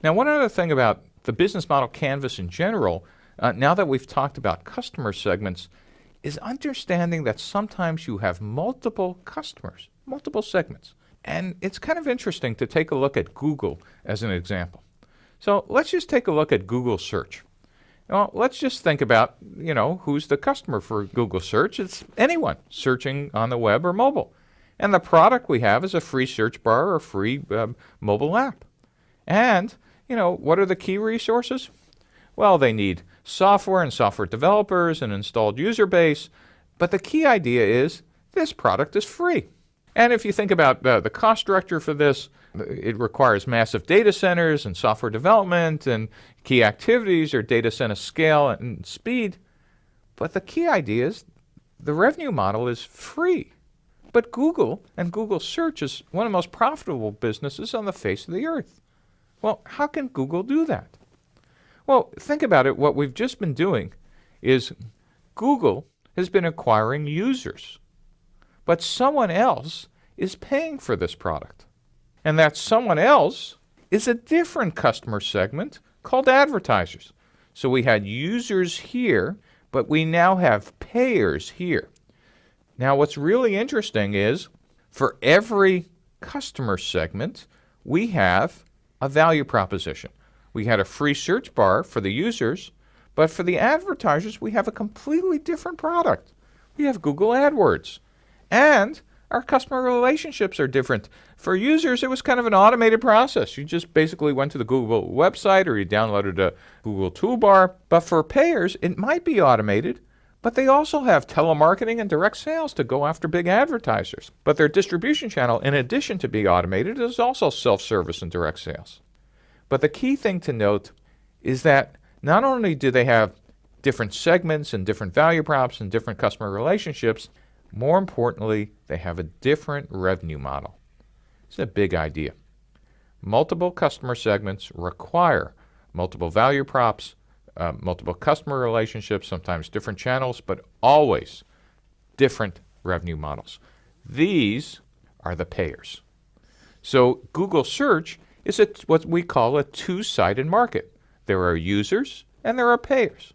Now, one other thing about the business model canvas in general, uh, now that we've talked about customer segments, is understanding that sometimes you have multiple customers, multiple segments. And it's kind of interesting to take a look at Google as an example. So let's just take a look at Google search. Well, let's just think about, you know, who's the customer for Google search. It's anyone searching on the web or mobile. And the product we have is a free search bar or free um, mobile app. And you know, what are the key resources? Well, they need software and software developers and installed user base, but the key idea is this product is free. And if you think about uh, the cost structure for this, it requires massive data centers and software development and key activities or data center scale and speed. But the key idea is the revenue model is free. But Google and Google Search is one of the most profitable businesses on the face of the earth. Well, how can Google do that? Well, think about it. What we've just been doing is Google has been acquiring users, but someone else is paying for this product. And that someone else is a different customer segment called advertisers. So we had users here, but we now have payers here. Now, what's really interesting is for every customer segment, we have a value proposition. We had a free search bar for the users, but for the advertisers, we have a completely different product. We have Google AdWords. And our customer relationships are different. For users, it was kind of an automated process. You just basically went to the Google website or you downloaded a Google toolbar. But for payers, it might be automated, but they also have telemarketing and direct sales to go after big advertisers. But their distribution channel, in addition to being automated, is also self-service and direct sales. But the key thing to note is that not only do they have different segments and different value props and different customer relationships, more importantly, they have a different revenue model. It's a big idea. Multiple customer segments require multiple value props, uh, multiple customer relationships, sometimes different channels, but always different revenue models. These are the payers. So Google Search is a, what we call a two-sided market. There are users and there are payers.